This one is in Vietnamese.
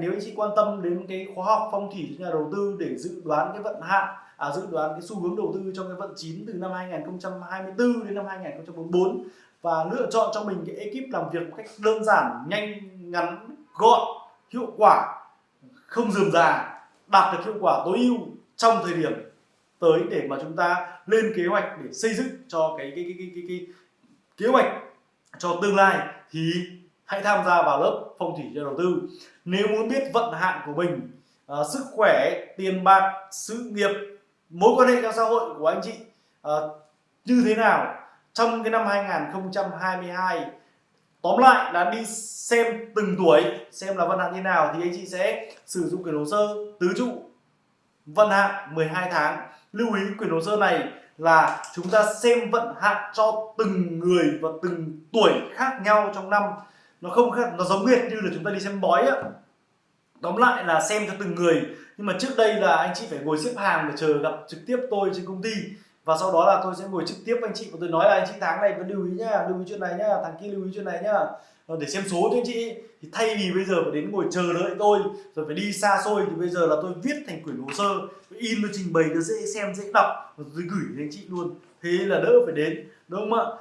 Nếu anh chị quan tâm đến cái khóa học phong thủy cho nhà đầu tư để dự đoán cái vận hạn à, dự đoán cái xu hướng đầu tư trong cái vận chín từ năm 2024 đến năm 2044 và lựa chọn cho mình cái ekip làm việc một cách đơn giản, nhanh, ngắn, gọn, hiệu quả, không dườm già, đạt được hiệu quả tối ưu trong thời điểm tới để mà chúng ta lên kế hoạch để xây dựng cho cái cái cái cái cái, cái, kế hoạch cho tương lai thì hãy tham gia vào lớp phong thủy cho đầu tư. Nếu muốn biết vận hạn của mình uh, sức khỏe tiền bạc sự nghiệp mối quan hệ trong xã hội của anh chị uh, như thế nào trong cái năm 2022 tóm lại là đi xem từng tuổi xem là vận hạn như nào thì anh chị sẽ sử dụng quyển hồ sơ tứ trụ. Vận hạn 12 tháng. Lưu ý quyển hồ sơ này là chúng ta xem vận hạn cho từng người và từng tuổi khác nhau trong năm nó không khác, nó giống hệt như là chúng ta đi xem bói á. Tóm lại là xem cho từng người. Nhưng mà trước đây là anh chị phải ngồi xếp hàng để chờ gặp trực tiếp tôi trên công ty. Và sau đó là tôi sẽ ngồi trực tiếp với anh chị. Và tôi nói là, anh chị tháng này vẫn lưu ý nhá, lưu ý chuyện này nhá tháng kia lưu ý chuyện này nhá. Ờ, để xem số cho anh chị. Thì thay vì bây giờ phải đến ngồi chờ đợi tôi, rồi phải đi xa xôi, thì bây giờ là tôi viết thành quyển hồ sơ in, tôi trình bày nó dễ xem, dễ đọc. Rồi tôi gửi đến anh chị luôn. Thế là đỡ phải đến, đúng không ạ?